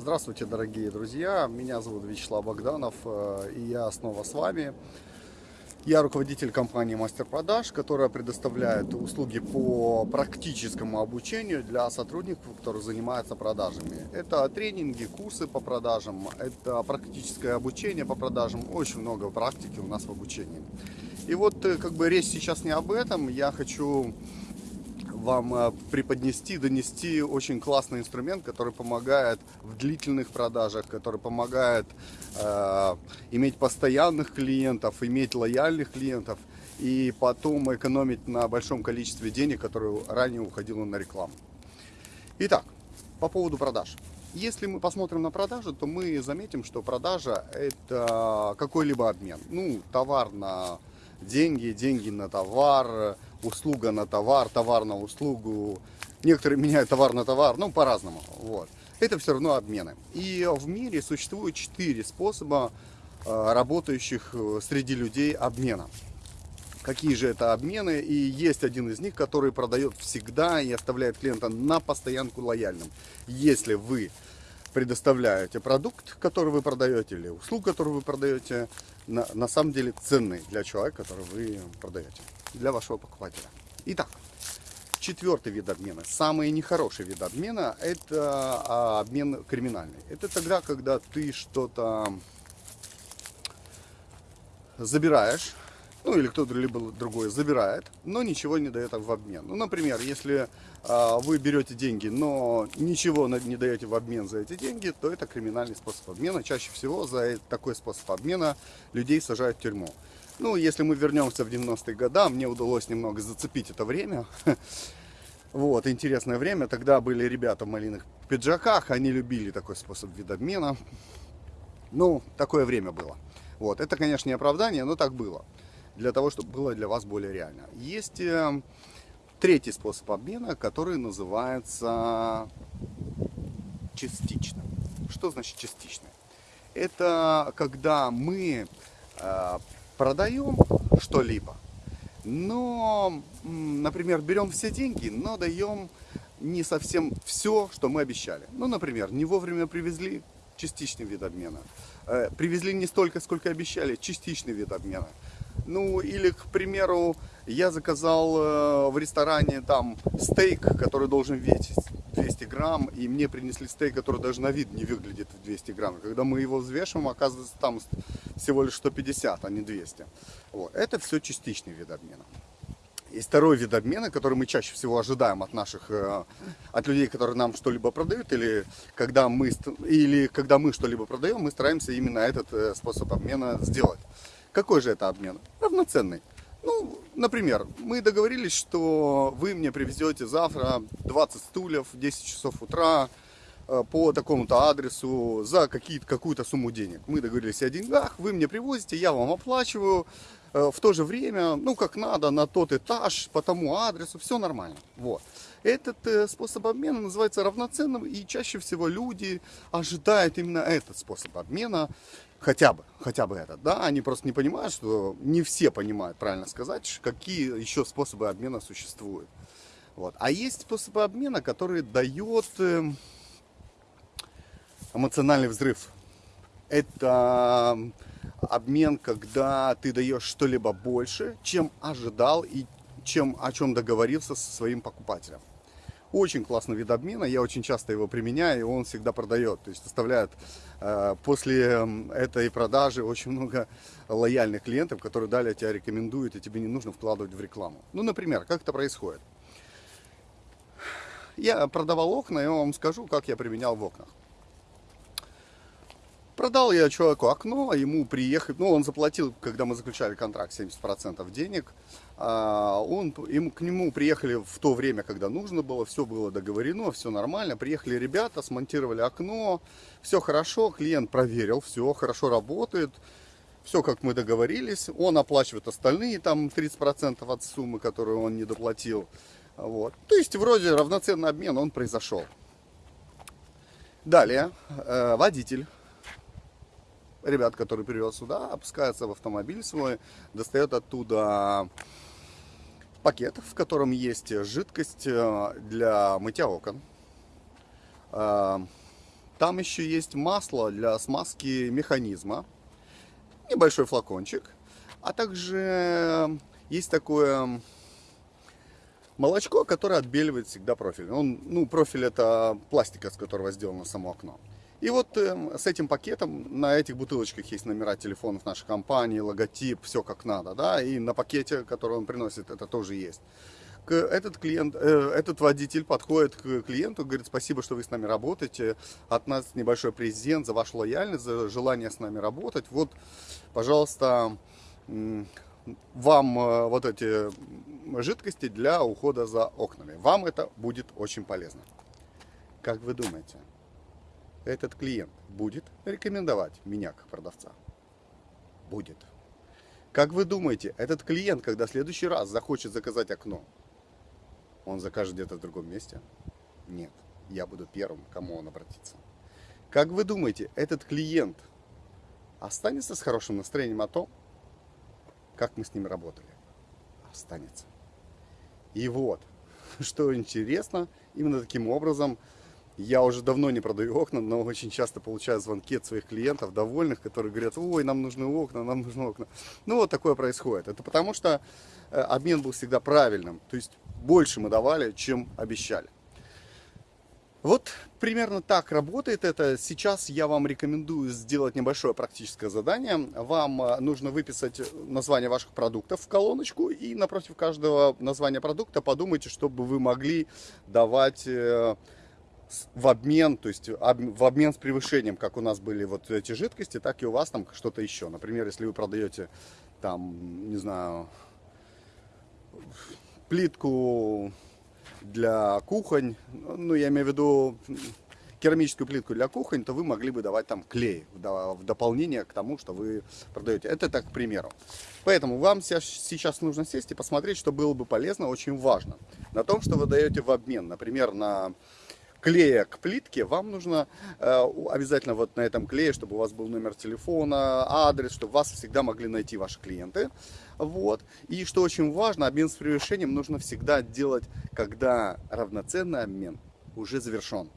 Здравствуйте, дорогие друзья! Меня зовут Вячеслав Богданов, э, и я снова с вами. Я руководитель компании Мастер Продаж, которая предоставляет услуги по практическому обучению для сотрудников, которые занимаются продажами. Это тренинги, курсы по продажам, это практическое обучение по продажам, очень много практики у нас в обучении. И вот э, как бы речь сейчас не об этом, я хочу вам э, преподнести, донести очень классный инструмент, который помогает в длительных продажах, который помогает э, иметь постоянных клиентов, иметь лояльных клиентов и потом экономить на большом количестве денег, которые ранее уходило на рекламу. Итак, по поводу продаж. Если мы посмотрим на продажу, то мы заметим, что продажа это какой-либо обмен. Ну, товар на деньги, деньги на товар, услуга на товар, товар на услугу. Некоторые меняют товар на товар, ну, по-разному. Вот. Это все равно обмены. И в мире существует четыре способа э, работающих э, среди людей обмена. Какие же это обмены? И есть один из них, который продает всегда и оставляет клиента на постоянку лояльным. Если вы предоставляете продукт, который вы продаете, или услугу, которую вы продаете, на, на самом деле ценный для человека, который вы продаете, для вашего покупателя. Итак, четвертый вид обмена, самый нехороший вид обмена, это а, обмен криминальный. Это тогда, когда ты что-то забираешь ну или кто-то либо другой забирает, но ничего не дает в обмен. Ну, например, если э, вы берете деньги, но ничего не даете в обмен за эти деньги, то это криминальный способ обмена. Чаще всего за такой способ обмена людей сажают в тюрьму. Ну, если мы вернемся в 90-е годы, мне удалось немного зацепить это время. Вот, интересное время. Тогда были ребята в малиных пиджаках, они любили такой способ видобмена. Ну, такое время было. Вот, это, конечно, не оправдание, но так было для того, чтобы было для вас более реально. Есть э, третий способ обмена, который называется частичным. Что значит частичный? Это когда мы э, продаем что-либо, но, например, берем все деньги, но даем не совсем все, что мы обещали. Ну, например, не вовремя привезли частичный вид обмена. Э, привезли не столько, сколько обещали, частичный вид обмена. Ну, или, к примеру, я заказал э, в ресторане там стейк, который должен весить 200 грамм, и мне принесли стейк, который даже на вид не выглядит в 200 грамм. Когда мы его взвешиваем, оказывается, там всего лишь 150, а не 200. Вот. Это все частичный вид обмена. Есть второй вид обмена, который мы чаще всего ожидаем от наших, э, от людей, которые нам что-либо продают, или когда мы, или когда мы что-либо продаем, мы стараемся именно этот э, способ обмена сделать. Какой же это обмен? Равноценный. Ну, например, мы договорились, что вы мне привезете завтра 20 стульев в 10 часов утра э, по такому-то адресу за какую-то сумму денег. Мы договорились о деньгах, вы мне привозите, я вам оплачиваю в то же время, ну, как надо, на тот этаж, по тому адресу, все нормально. Вот. Этот э, способ обмена называется равноценным, и чаще всего люди ожидают именно этот способ обмена, хотя бы, хотя бы этот, да, они просто не понимают, что не все понимают, правильно сказать, какие еще способы обмена существуют. Вот. А есть способы обмена, которые дает эм, эмоциональный взрыв. Это обмен, когда ты даешь что-либо больше, чем ожидал и чем, о чем договорился со своим покупателем. Очень классный вид обмена, я очень часто его применяю, и он всегда продает. То есть оставляет э, после этой продажи очень много лояльных клиентов, которые далее тебя рекомендуют, и тебе не нужно вкладывать в рекламу. Ну, например, как это происходит? Я продавал окна, и я вам скажу, как я применял в окнах. Продал я человеку окно, ему приехать, ну, он заплатил, когда мы заключали контракт, 70% денег. А, он, ему, к нему приехали в то время, когда нужно было, все было договорено, все нормально. Приехали ребята, смонтировали окно, все хорошо, клиент проверил, все хорошо работает. Все, как мы договорились, он оплачивает остальные, там 30% от суммы, которую он не доплатил. Вот. То есть, вроде равноценный обмен, он произошел. Далее, э, водитель ребят, который привез сюда, опускается в автомобиль свой, достает оттуда пакет, в котором есть жидкость э, для мытья окон. Э, Там еще есть масло для смазки механизма, небольшой флакончик, а также есть такое молочко, которое отбеливает всегда профиль. Он, ну, профиль это пластика, с которого сделано само окно. И вот э, с этим пакетом на этих бутылочках есть номера телефонов нашей компании, логотип, все как надо, да, и на пакете, который он приносит, это тоже есть. Этот клиент, э, этот водитель подходит к клиенту, говорит, спасибо, что вы с нами работаете, от нас небольшой презент за вашу лояльность, за желание с нами работать. Вот, пожалуйста, вам э, вот эти жидкости для ухода за окнами. Вам это будет очень полезно. Как вы думаете, этот клиент будет рекомендовать меня как продавца? Будет. Как вы думаете, этот клиент, когда в следующий раз захочет заказать окно, он закажет где-то в другом месте? Нет, я буду первым, кому он обратится. Как вы думаете, этот клиент останется с хорошим настроением о том, как мы с ним работали? Останется. И вот, что интересно, именно таким образом я уже давно не продаю окна, но очень часто получаю звонки от своих клиентов, довольных, которые говорят, ой, нам нужны окна, нам нужны окна. Ну вот такое происходит. Это потому что э, обмен был всегда правильным. То есть больше мы давали, чем обещали. Вот примерно так работает это. Сейчас я вам рекомендую сделать небольшое практическое задание. Вам э, нужно выписать название ваших продуктов в колоночку и напротив каждого названия продукта подумайте, чтобы вы могли давать э, в обмен, то есть в обмен с превышением, как у нас были вот эти жидкости, так и у вас там что-то еще. Например, если вы продаете там, не знаю, плитку для кухонь, ну, я имею в виду керамическую плитку для кухонь, то вы могли бы давать там клей в дополнение к тому, что вы продаете. Это так, к примеру. Поэтому вам сейчас нужно сесть и посмотреть, что было бы полезно, очень важно. На том, что вы даете в обмен, например, на клея к плитке, вам нужно э, обязательно вот на этом клее, чтобы у вас был номер телефона, адрес, чтобы вас всегда могли найти ваши клиенты. Вот. И что очень важно, обмен с превышением нужно всегда делать, когда равноценный обмен уже завершен.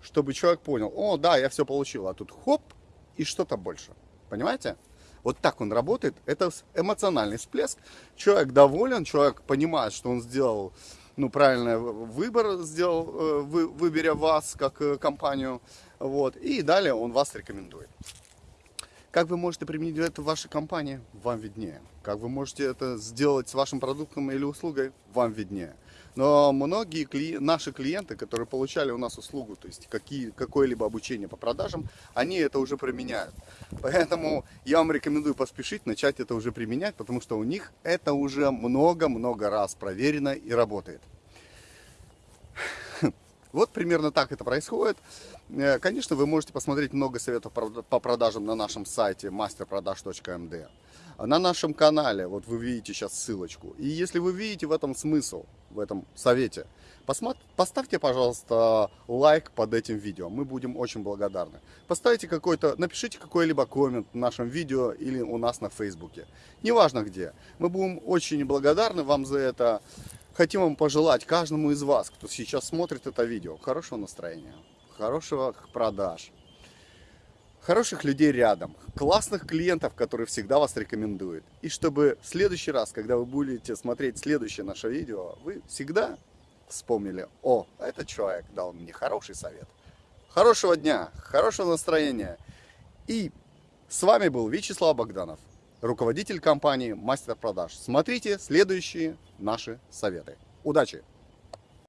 Чтобы человек понял, о, да, я все получил, а тут хоп, и что-то больше. Понимаете? Вот так он работает. Это эмоциональный всплеск. Человек доволен, человек понимает, что он сделал ну, правильный выбор сделал, э, вы, выберя вас как э, компанию. Вот, и далее он вас рекомендует. Как вы можете применить это в вашей компании, вам виднее. Как вы можете это сделать с вашим продуктом или услугой, вам виднее. Но многие кли... наши клиенты, которые получали у нас услугу, то есть какое-либо обучение по продажам, они это уже применяют. Поэтому я вам рекомендую поспешить, начать это уже применять, потому что у них это уже много-много раз проверено и работает. Вот примерно так это происходит. Э, конечно, вы можете посмотреть много советов по продажам на нашем сайте masterproдаж.md. На нашем канале, вот вы видите сейчас ссылочку. И если вы видите в этом смысл, в этом совете, поставьте, пожалуйста, лайк под этим видео. Мы будем очень благодарны. Поставьте какой-то, напишите какой-либо коммент в нашем видео или у нас на фейсбуке. Неважно где. Мы будем очень благодарны вам за это. Хотим вам пожелать каждому из вас, кто сейчас смотрит это видео, хорошего настроения, хорошего продаж, хороших людей рядом, классных клиентов, которые всегда вас рекомендуют. И чтобы в следующий раз, когда вы будете смотреть следующее наше видео, вы всегда вспомнили, о, этот человек дал мне хороший совет. Хорошего дня, хорошего настроения. И с вами был Вячеслав Богданов руководитель компании «Мастер продаж». Смотрите следующие наши советы. Удачи!